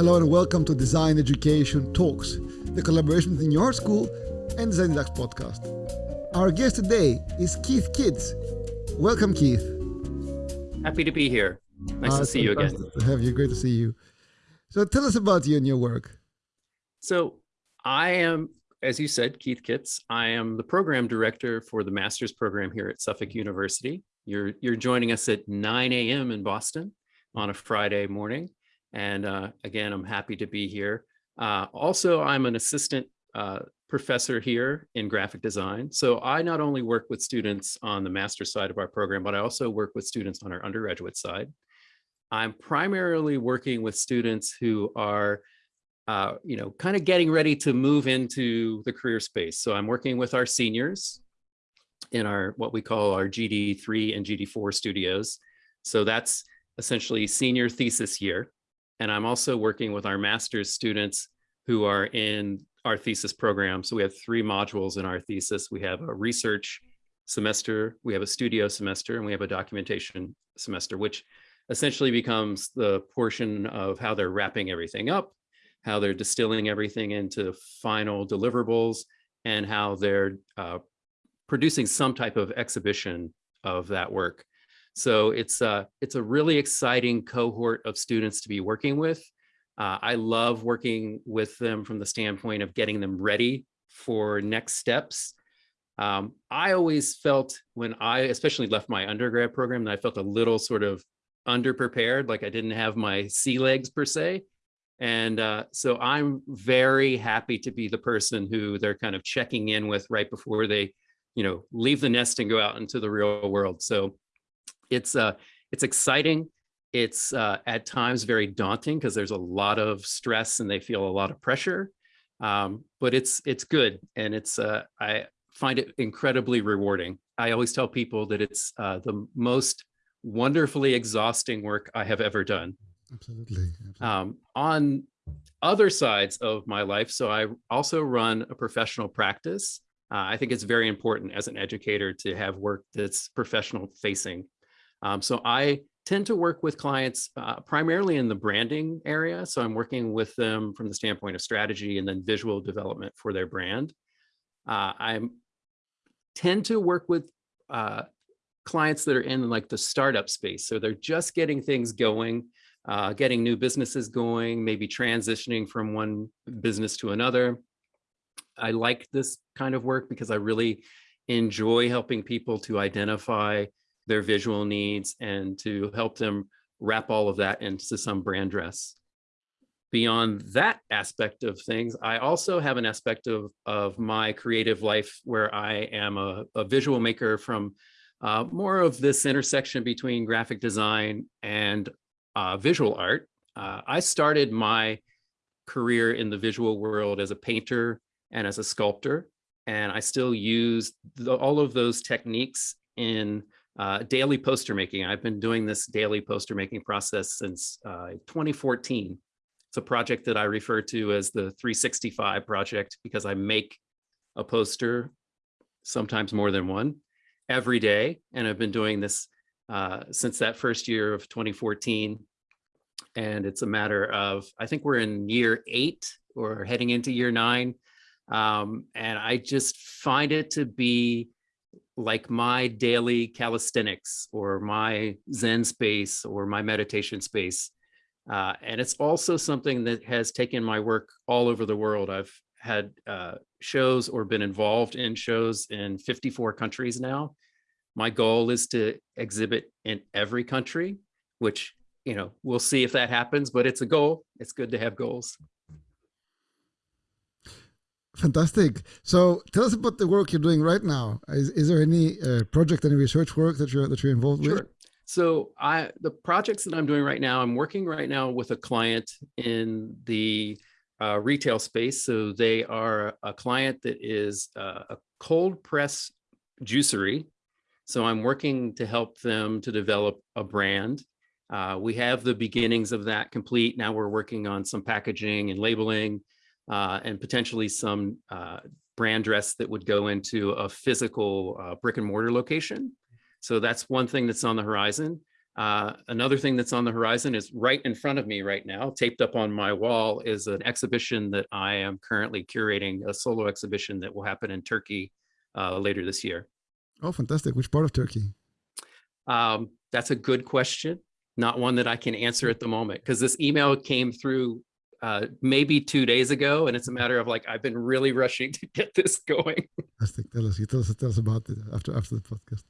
Hello and welcome to Design Education Talks, the collaboration between your school and Design Deluxe podcast. Our guest today is Keith Kitz. Welcome, Keith. Happy to be here. Nice uh, to see you again. To have you. Great to see you. So tell us about you and your work. So I am, as you said, Keith Kitz. I am the program director for the master's program here at Suffolk University. You're, you're joining us at 9 a.m. in Boston on a Friday morning. And uh, again, I'm happy to be here. Uh, also, I'm an assistant uh, professor here in graphic design. So I not only work with students on the master side of our program, but I also work with students on our undergraduate side. I'm primarily working with students who are, uh, you know, kind of getting ready to move into the career space. So I'm working with our seniors in our what we call our GD3 and GD4 studios. So that's essentially senior thesis year. And I'm also working with our master's students who are in our thesis program. So we have three modules in our thesis. We have a research semester, we have a studio semester, and we have a documentation semester, which essentially becomes the portion of how they're wrapping everything up, how they're distilling everything into final deliverables, and how they're uh, producing some type of exhibition of that work. So it's a, it's a really exciting cohort of students to be working with. Uh, I love working with them from the standpoint of getting them ready for next steps. Um, I always felt when I especially left my undergrad program that I felt a little sort of underprepared, like I didn't have my sea legs per se. And uh, so I'm very happy to be the person who they're kind of checking in with right before they, you know, leave the nest and go out into the real world. So it's uh, it's exciting. It's uh, at times very daunting because there's a lot of stress and they feel a lot of pressure. Um, but it's it's good and it's uh, I find it incredibly rewarding. I always tell people that it's uh, the most wonderfully exhausting work I have ever done. Absolutely. Absolutely. Um, on other sides of my life, so I also run a professional practice. Uh, I think it's very important as an educator to have work that's professional facing. Um, so I tend to work with clients uh, primarily in the branding area. So I'm working with them from the standpoint of strategy and then visual development for their brand. Uh, I tend to work with uh, clients that are in like the startup space. So they're just getting things going, uh, getting new businesses going, maybe transitioning from one business to another. I like this kind of work because I really enjoy helping people to identify their visual needs and to help them wrap all of that into some brand dress. Beyond that aspect of things, I also have an aspect of, of my creative life where I am a, a visual maker from uh, more of this intersection between graphic design and uh, visual art. Uh, I started my career in the visual world as a painter and as a sculptor, and I still use the, all of those techniques in uh, daily poster making. I've been doing this daily poster making process since uh, 2014. It's a project that I refer to as the 365 project because I make a poster, sometimes more than one, every day. And I've been doing this uh, since that first year of 2014. And it's a matter of, I think we're in year eight or heading into year nine. Um, and I just find it to be like my daily calisthenics or my Zen space or my meditation space. Uh, and it's also something that has taken my work all over the world. I've had uh, shows or been involved in shows in 54 countries now. My goal is to exhibit in every country, which, you know, we'll see if that happens, but it's a goal. It's good to have goals. Fantastic. So tell us about the work you're doing right now. Is, is there any uh, project, any research work that you're that you're involved with? sure. with? So I the projects that I'm doing right now, I'm working right now with a client in the uh, retail space. So they are a client that is uh, a cold press juicery. So I'm working to help them to develop a brand. Uh, we have the beginnings of that complete. Now we're working on some packaging and labeling uh, and potentially some uh, brand dress that would go into a physical uh, brick and mortar location. So that's one thing that's on the horizon. Uh, another thing that's on the horizon is right in front of me right now, taped up on my wall, is an exhibition that I am currently curating, a solo exhibition that will happen in Turkey uh, later this year. Oh, fantastic. Which part of Turkey? Um, that's a good question. Not one that I can answer at the moment because this email came through uh, maybe two days ago, and it's a matter of like I've been really rushing to get this going. Fantastic. Tell us, you tell us, tell us about it after after the podcast.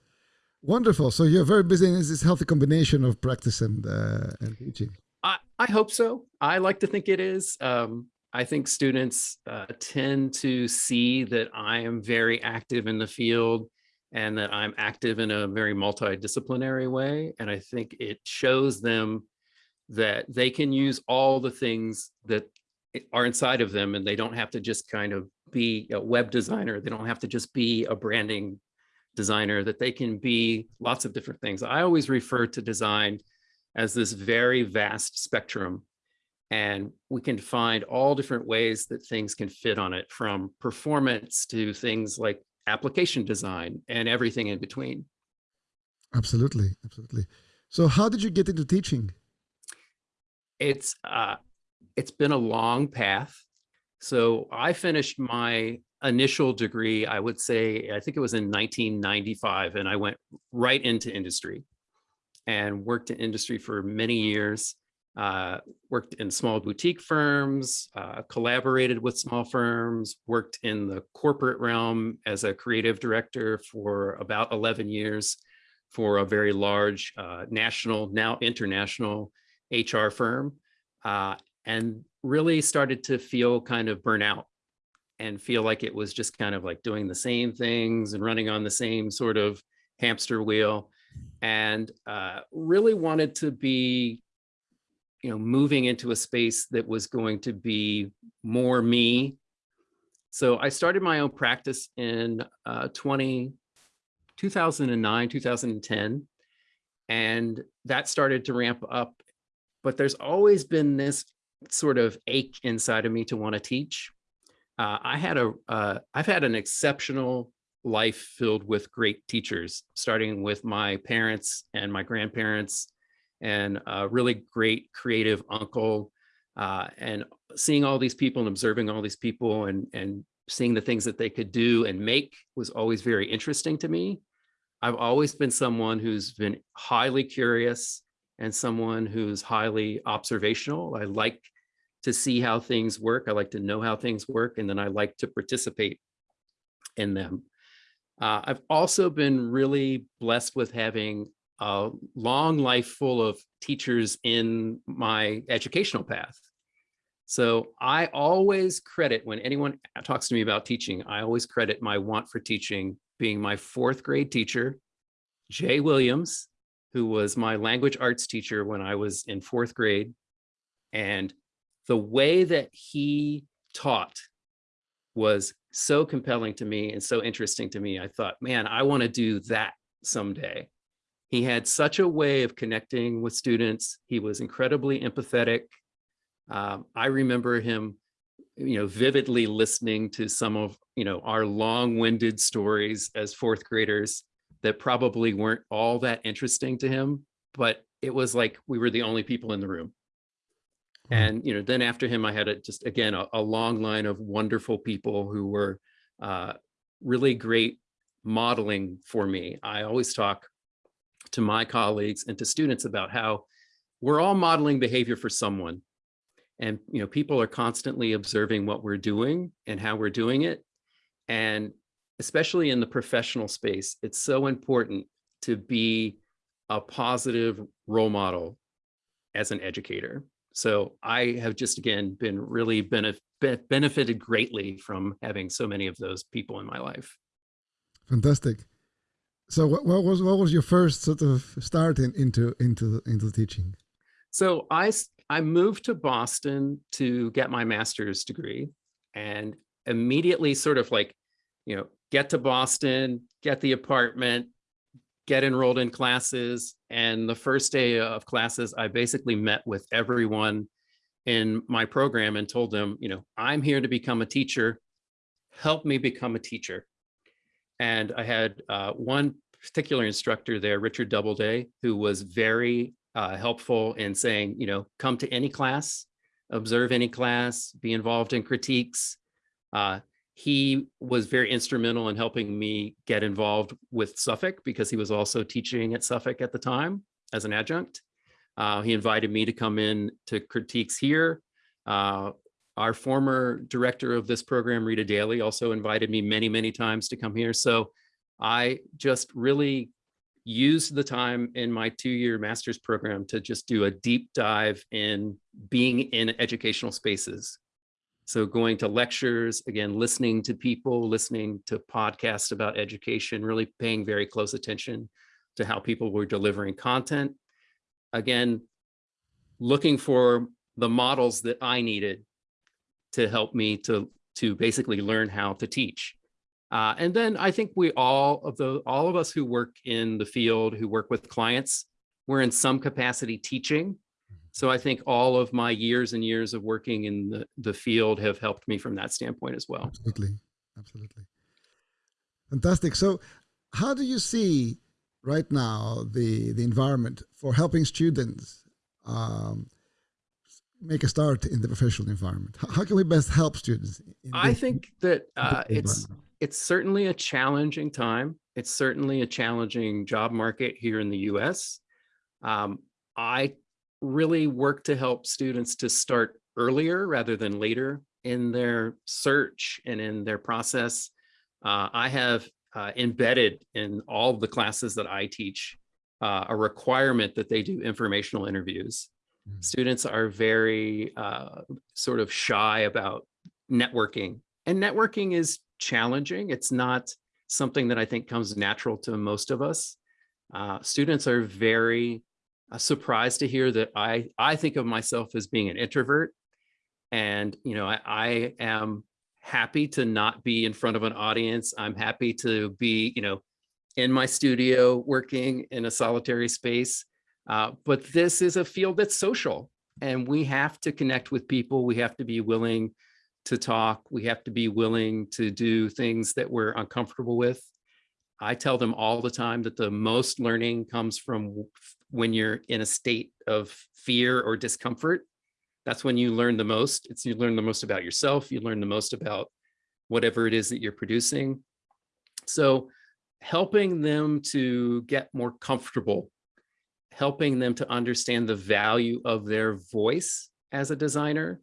Wonderful. So you're very busy in this healthy combination of practice and uh, and teaching. I, I hope so. I like to think it is. Um, I think students uh, tend to see that I am very active in the field and that I'm active in a very multidisciplinary way. And I think it shows them that they can use all the things that are inside of them and they don't have to just kind of be a web designer. They don't have to just be a branding designer, that they can be lots of different things. I always refer to design as this very vast spectrum and we can find all different ways that things can fit on it from performance to things like application design and everything in between. Absolutely, absolutely. So how did you get into teaching? It's uh, it's been a long path. So I finished my initial degree, I would say, I think it was in 1995, and I went right into industry and worked in industry for many years uh, worked in small boutique firms, uh, collaborated with small firms, worked in the corporate realm as a creative director for about 11 years for a very large uh, national, now international HR firm, uh, and really started to feel kind of burnout and feel like it was just kind of like doing the same things and running on the same sort of hamster wheel and uh, really wanted to be you know, moving into a space that was going to be more me. So I started my own practice in uh, 20, 2009, 2010, and that started to ramp up. But there's always been this sort of ache inside of me to want to teach. Uh, I had a, uh, I've had an exceptional life filled with great teachers, starting with my parents and my grandparents and a really great creative uncle uh, and seeing all these people and observing all these people and, and seeing the things that they could do and make was always very interesting to me. I've always been someone who's been highly curious and someone who's highly observational. I like to see how things work. I like to know how things work, and then I like to participate in them. Uh, I've also been really blessed with having a long life full of teachers in my educational path. So I always credit when anyone talks to me about teaching, I always credit my want for teaching being my fourth grade teacher, Jay Williams, who was my language arts teacher when I was in fourth grade. And the way that he taught was so compelling to me and so interesting to me. I thought, man, I want to do that someday. He had such a way of connecting with students. He was incredibly empathetic. Um, I remember him, you know, vividly listening to some of, you know, our long-winded stories as fourth graders that probably weren't all that interesting to him, but it was like we were the only people in the room. And, you know, then after him, I had a, just, again, a, a long line of wonderful people who were uh, really great modeling for me. I always talk to my colleagues and to students about how we're all modeling behavior for someone. And you know, people are constantly observing what we're doing and how we're doing it. And especially in the professional space, it's so important to be a positive role model as an educator. So I have just, again, been really benef benefited greatly from having so many of those people in my life. Fantastic. So what, what, was what was your first sort of start in, into into into teaching? So I I moved to Boston to get my master's degree, and immediately sort of like, you know, get to Boston, get the apartment, get enrolled in classes, and the first day of classes, I basically met with everyone in my program and told them, you know, I'm here to become a teacher. Help me become a teacher. And I had uh, one particular instructor there, Richard Doubleday, who was very uh, helpful in saying, you know, come to any class, observe any class, be involved in critiques. Uh, he was very instrumental in helping me get involved with Suffolk because he was also teaching at Suffolk at the time as an adjunct. Uh, he invited me to come in to critiques here. Uh, our former director of this program, Rita Daly, also invited me many, many times to come here. So I just really used the time in my two-year master's program to just do a deep dive in being in educational spaces. So going to lectures, again, listening to people, listening to podcasts about education, really paying very close attention to how people were delivering content. Again, looking for the models that I needed to help me to, to basically learn how to teach. Uh, and then I think we all of the all of us who work in the field, who work with clients, we're in some capacity teaching. So I think all of my years and years of working in the, the field have helped me from that standpoint as well. Absolutely. Absolutely. Fantastic. So how do you see right now the, the environment for helping students um, make a start in the professional environment? How can we best help students? I think that uh, it's it's certainly a challenging time. It's certainly a challenging job market here in the U.S. Um, I really work to help students to start earlier rather than later in their search and in their process. Uh, I have uh, embedded in all the classes that I teach uh, a requirement that they do informational interviews. Mm. Students are very uh, sort of shy about networking and networking is challenging. It's not something that I think comes natural to most of us. Uh, students are very surprised to hear that I, I think of myself as being an introvert. And, you know, I, I am happy to not be in front of an audience. I'm happy to be, you know, in my studio working in a solitary space. Uh, but this is a field that's social and we have to connect with people. We have to be willing to talk. We have to be willing to do things that we're uncomfortable with. I tell them all the time that the most learning comes from when you're in a state of fear or discomfort. That's when you learn the most. It's you learn the most about yourself. You learn the most about whatever it is that you're producing. So helping them to get more comfortable, helping them to understand the value of their voice as a designer,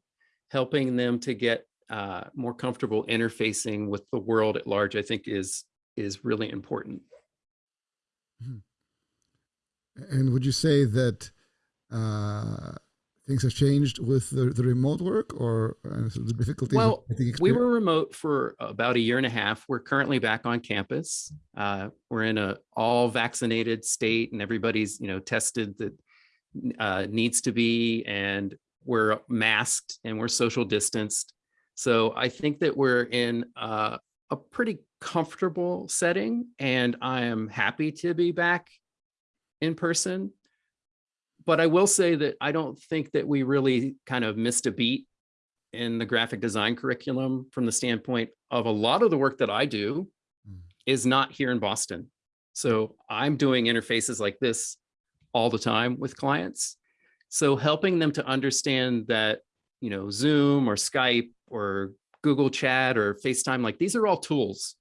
helping them to get uh, more comfortable interfacing with the world at large, I think is is really important. Hmm. And would you say that uh, things have changed with the, the remote work or uh, the difficulties? Well, we were remote for about a year and a half. We're currently back on campus. Uh, we're in a all vaccinated state and everybody's, you know, tested that uh, needs to be, and we're masked and we're social distanced. So I think that we're in a, a pretty comfortable setting and I am happy to be back in person. But I will say that I don't think that we really kind of missed a beat in the graphic design curriculum from the standpoint of a lot of the work that I do mm. is not here in Boston. So I'm doing interfaces like this all the time with clients. So helping them to understand that, you know, Zoom or Skype or Google Chat or FaceTime, like these are all tools,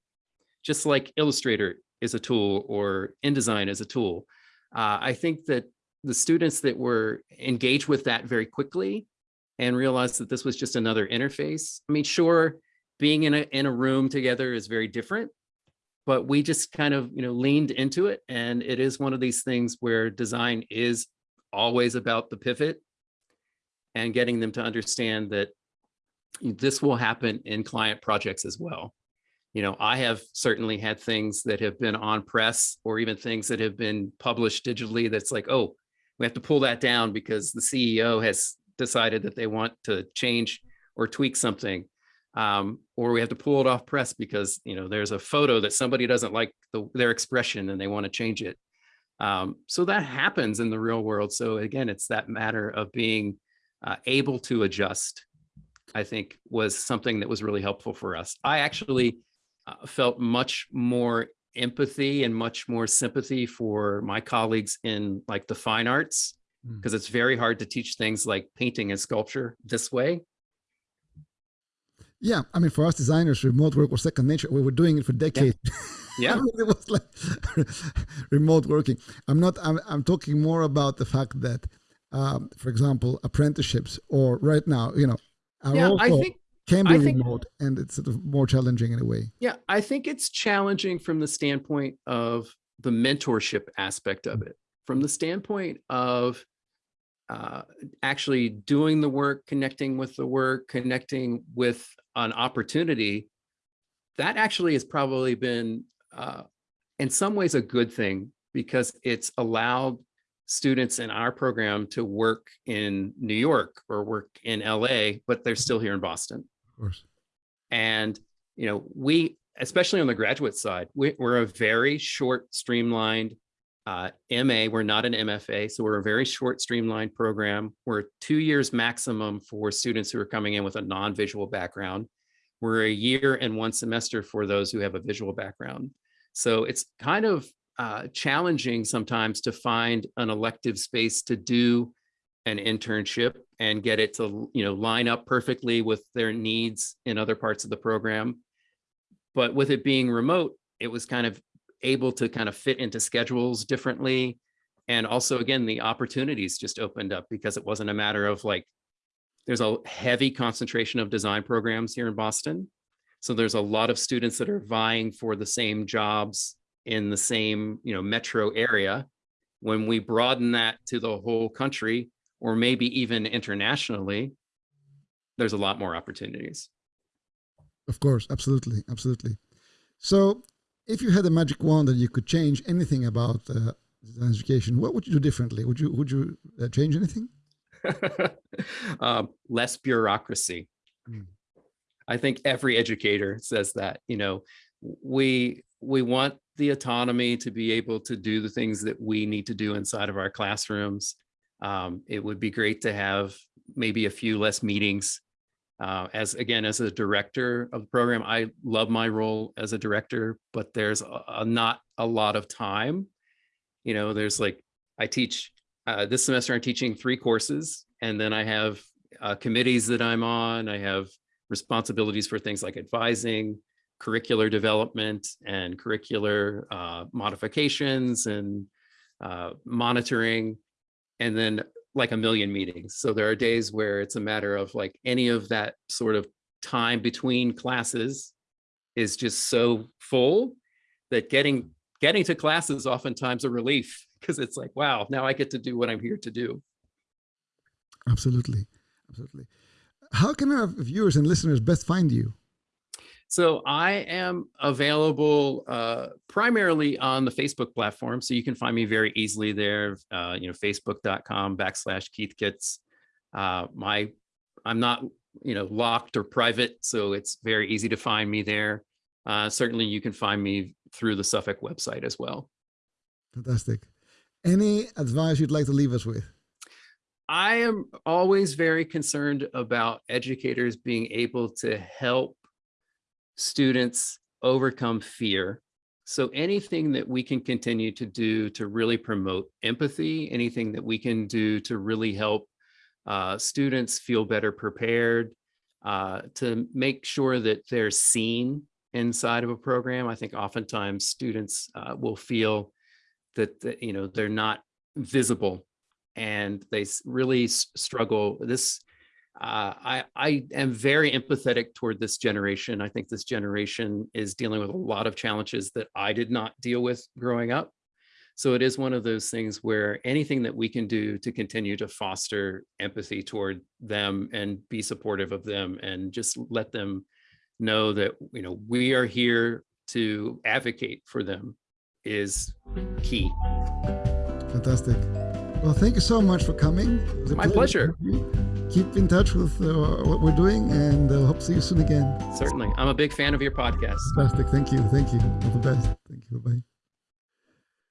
just like Illustrator is a tool or InDesign is a tool. Uh, I think that the students that were engaged with that very quickly and realized that this was just another interface. I mean, sure, being in a, in a room together is very different, but we just kind of, you know, leaned into it. And it is one of these things where design is always about the pivot and getting them to understand that this will happen in client projects as well. You know, I have certainly had things that have been on press or even things that have been published digitally that's like, oh, we have to pull that down because the CEO has decided that they want to change or tweak something. Um, or we have to pull it off press because, you know, there's a photo that somebody doesn't like the, their expression and they want to change it. Um, so that happens in the real world. So again, it's that matter of being uh, able to adjust I think was something that was really helpful for us. I actually uh, felt much more empathy and much more sympathy for my colleagues in like the fine arts Mm. because it's very hard to teach things like painting and sculpture this way. Yeah, I mean, for us designers, remote work was second nature. We were doing it for decades. Yeah. I mean, it was like remote working. I'm not. I'm, I'm talking more about the fact that, um, for example, apprenticeships or right now, you know, Yeah, also I think can be think- remote, and it's sort of more challenging in a way. Yeah, I think it's challenging from the standpoint of the mentorship aspect of it, from the standpoint of uh, actually doing the work, connecting with the work, connecting with an opportunity. That actually has probably been, uh, in some ways, a good thing because it's allowed students in our program to work in New York or work in LA, but they're still here in Boston. Course. And, you know, we, especially on the graduate side, we, we're a very short, streamlined uh, MA. We're not an MFA. So we're a very short, streamlined program. We're two years maximum for students who are coming in with a non-visual background. We're a year and one semester for those who have a visual background. So it's kind of uh, challenging sometimes to find an elective space to do an internship and get it to you know line up perfectly with their needs in other parts of the program. But with it being remote it was kind of able to kind of fit into schedules differently. And also again the opportunities just opened up because it wasn't a matter of like there's a heavy concentration of design programs here in boston. So there's a lot of students that are vying for the same jobs in the same you know metro area. When we broaden that to the whole country or maybe even internationally, there's a lot more opportunities. Of course, absolutely, absolutely. So, if you had a magic wand that you could change anything about uh, design education, what would you do differently? Would you would you uh, change anything? um, less bureaucracy. Mm. I think every educator says that, you know, we we want the autonomy to be able to do the things that we need to do inside of our classrooms. Um, it would be great to have maybe a few less meetings. Uh, as again, as a director of the program, I love my role as a director, but there's a, a not a lot of time. You know, there's like, I teach uh, this semester, I'm teaching three courses, and then I have uh, committees that I'm on. I have responsibilities for things like advising, curricular development, and curricular uh, modifications and uh, monitoring, and then like a million meetings. So there are days where it's a matter of like any of that sort of time between classes is just so full that getting getting to class is oftentimes a relief because it's like, wow, now I get to do what I'm here to do. Absolutely, absolutely. How can our viewers and listeners best find you? So I am available uh, primarily on the Facebook platform. So you can find me very easily there, uh, you know, facebook.com backslash Keith Kitz. Uh, my, I'm not, you know, locked or private, so it's very easy to find me there. Uh, certainly you can find me through the Suffolk website as well. Fantastic. Any advice you'd like to leave us with? I am always very concerned about educators being able to help students overcome fear. So anything that we can continue to do to really promote empathy, anything that we can do to really help uh, students feel better prepared, uh, to make sure that they're seen inside of a program. I think oftentimes students uh, will feel that, that, you know, they're not visible and they really struggle. This uh, I, I am very empathetic toward this generation. I think this generation is dealing with a lot of challenges that I did not deal with growing up. So it is one of those things where anything that we can do to continue to foster empathy toward them and be supportive of them and just let them know that, you know, we are here to advocate for them is key. Fantastic. Well, thank you so much for coming. My pleasure. you. Keep in touch with uh, what we're doing and uh, hope to see you soon again. Certainly. I'm a big fan of your podcast. Fantastic. Thank you. Thank you. All the best. Thank you. Bye bye.